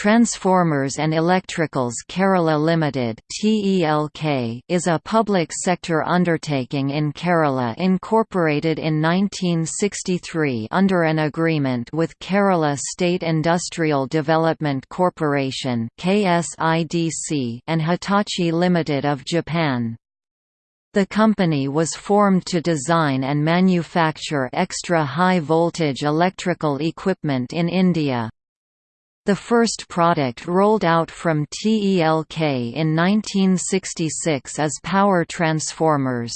Transformers and Electricals Kerala Limited (TELK) is a public sector undertaking in Kerala incorporated in 1963 under an agreement with Kerala State Industrial Development Corporation (KSIDC) and Hitachi Limited of Japan. The company was formed to design and manufacture extra high voltage electrical equipment in India. The first product rolled out from TELK in 1966 is power transformers.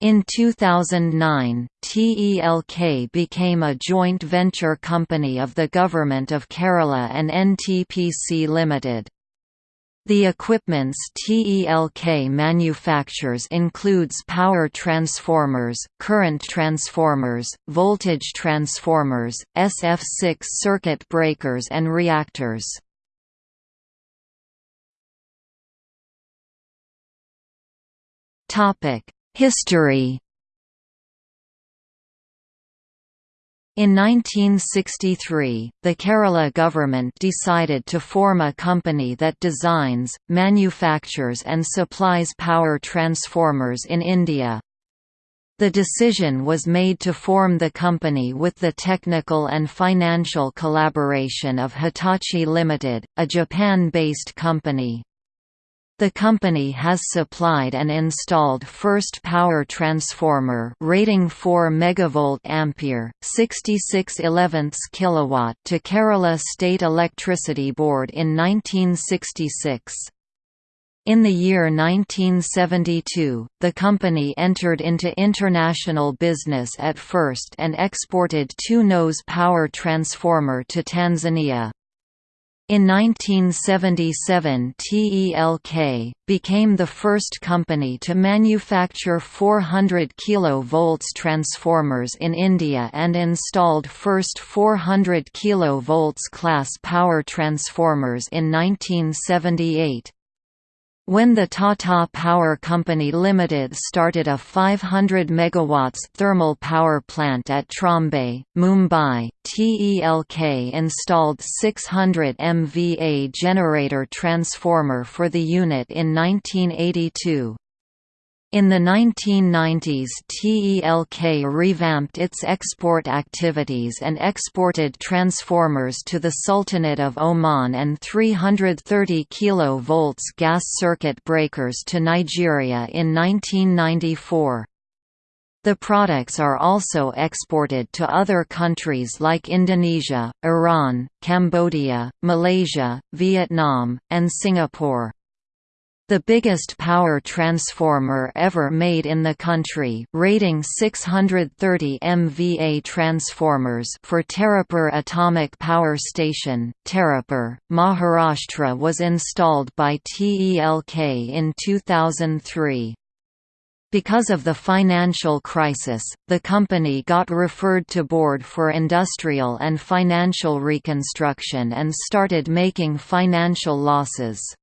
In 2009, TELK became a joint venture company of the Government of Kerala and NTPC Limited. The equipments TELK manufactures includes power transformers, current transformers, voltage transformers, SF6 circuit breakers and reactors. History In 1963, the Kerala government decided to form a company that designs, manufactures and supplies power transformers in India. The decision was made to form the company with the technical and financial collaboration of Hitachi Limited, a Japan-based company. The company has supplied and installed first power transformer rating 4 megavolt ampere, 66 11 kilowatt to Kerala State Electricity Board in 1966. In the year 1972, the company entered into international business at first and exported two-nose power transformer to Tanzania. In 1977 TELK, became the first company to manufacture 400 kV transformers in India and installed first 400 kV class power transformers in 1978. When the Tata Power Company Limited started a 500 MW thermal power plant at Trombay, Mumbai, TELK installed 600 MVA generator transformer for the unit in 1982. In the 1990s TELK revamped its export activities and exported transformers to the Sultanate of Oman and 330 kV gas circuit breakers to Nigeria in 1994. The products are also exported to other countries like Indonesia, Iran, Cambodia, Malaysia, Vietnam, and Singapore. The biggest power transformer ever made in the country, rating 630 MVA transformers for Tarapur Atomic Power Station, Tarapur, Maharashtra was installed by TELK in 2003. Because of the financial crisis, the company got referred to Board for Industrial and Financial Reconstruction and started making financial losses.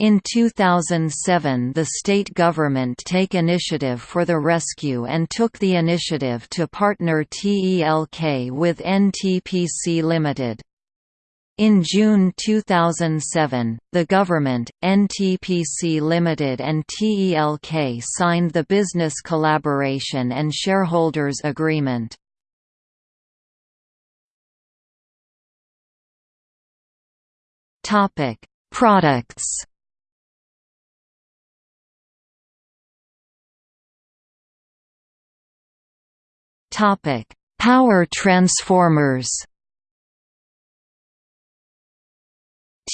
In 2007 the state government take initiative for the rescue and took the initiative to partner TELK with NTPC Limited. In June 2007, the government, NTPC Limited and TELK signed the Business Collaboration and Shareholders Agreement. Products Topic: Power transformers.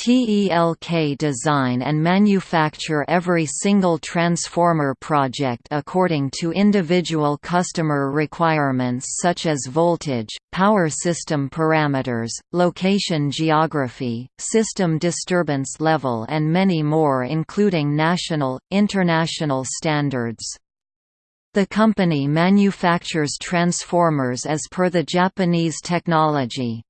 TELK design and manufacture every single transformer project according to individual customer requirements such as voltage, power system parameters, location geography, system disturbance level and many more including national, international standards. The company manufactures transformers as per the Japanese technology.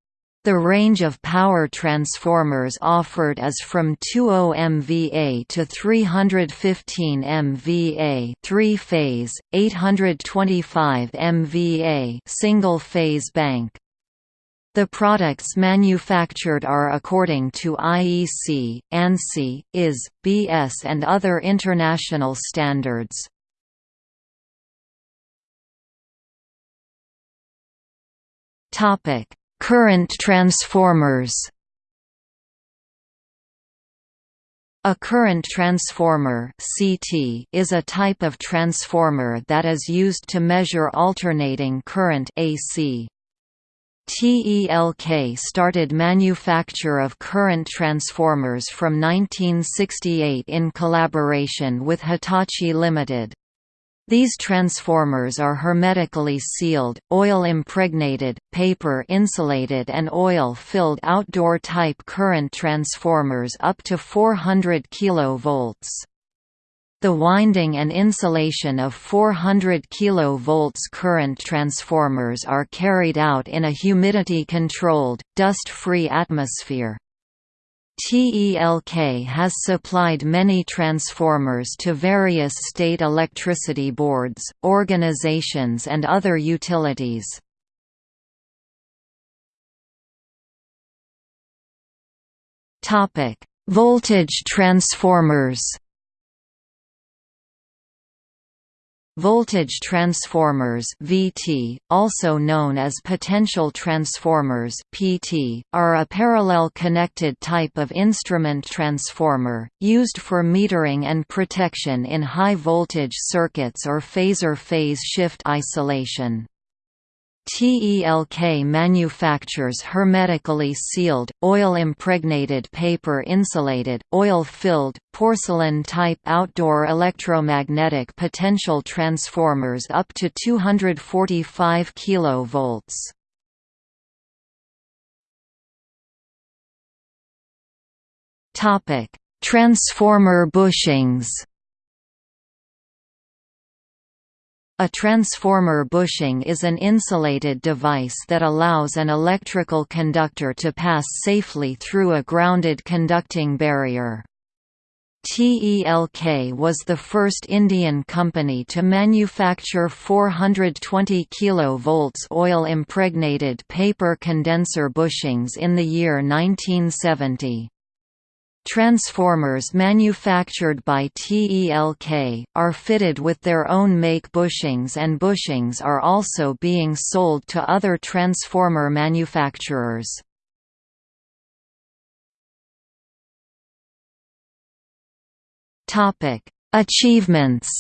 The range of power transformers offered is from 20 MVA to 315 MVA, three-phase, 825 MVA, single-phase bank. The products manufactured are according to IEC, ANSI, IS, BS and other international standards. Current transformers A current transformer (CT) is a type of transformer that is used to measure alternating current (AC). TELK started manufacture of current transformers from 1968 in collaboration with Hitachi Limited. These transformers are hermetically sealed, oil-impregnated, paper-insulated and oil-filled outdoor-type current transformers up to 400 kV. The winding and insulation of 400 kV current transformers are carried out in a humidity-controlled, dust-free atmosphere. TELK has supplied many transformers to various state electricity boards, organizations and other utilities. Voltage transformers Voltage transformers (VT), also known as potential transformers (PT), are a parallel connected type of instrument transformer used for metering and protection in high voltage circuits or phasor phase shift isolation. TELK manufactures hermetically sealed, oil-impregnated paper-insulated, oil-filled, porcelain-type outdoor electromagnetic potential transformers up to 245 kV. Transformer bushings A transformer bushing is an insulated device that allows an electrical conductor to pass safely through a grounded conducting barrier. TELK was the first Indian company to manufacture 420 kV oil-impregnated paper condenser bushings in the year 1970. Transformers manufactured by TELK, are fitted with their own make bushings and bushings are also being sold to other transformer manufacturers. Achievements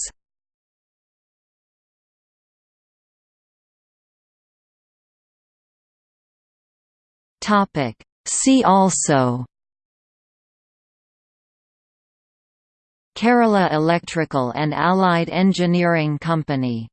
See also Kerala Electrical and Allied Engineering Company